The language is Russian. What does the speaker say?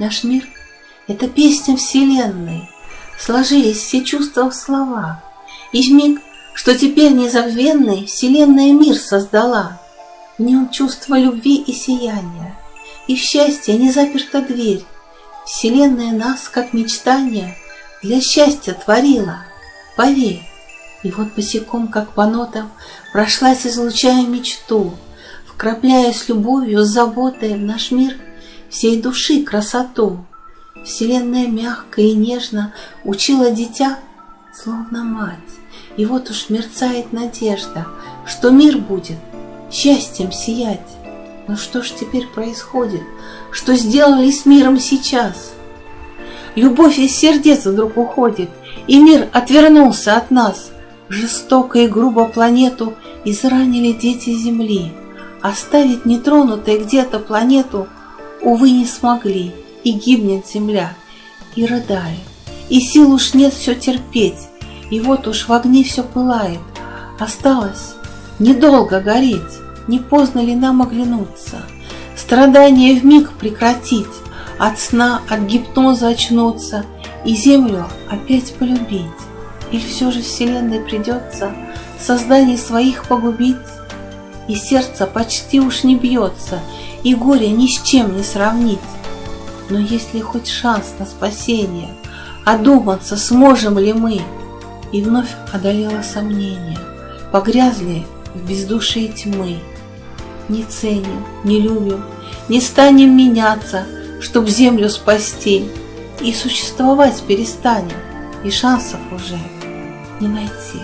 Наш мир — это песня Вселенной, Сложились все чувства в слова, И в миг, что теперь незабвенный, Вселенная мир создала. В нем чувство любви и сияния, И в счастье не заперта дверь. Вселенная нас, как мечтание, Для счастья творила. Поверь, и вот босиком, как по нотам, Прошлась, излучая мечту, Вкрапляя с любовью, с заботой В наш мир всей души красоту. Вселенная мягко и нежно Учила дитя, словно мать. И вот уж мерцает надежда, Что мир будет счастьем сиять. Но что ж теперь происходит? Что сделали с миром сейчас? Любовь из сердец вдруг уходит, И мир отвернулся от нас. Жестоко и грубо планету Изранили дети Земли. Оставить нетронутой где-то планету, Увы, не смогли, и гибнет земля, и рыдает, и сил уж нет все терпеть, и вот уж в огне все пылает. Осталось недолго гореть, не поздно ли нам оглянуться, страдания в миг прекратить, от сна, от гипноза очнуться. И землю опять полюбить. Или все же вселенной придется созданий своих погубить? И сердце почти уж не бьется, и горе ни с чем не сравнить. Но есть ли хоть шанс на спасение, одуматься сможем ли мы? И вновь одолело сомнение, погрязли в бездушии тьмы. Не ценим, не любим, не станем меняться, чтоб землю спасти, и существовать перестанем, и шансов уже не найти.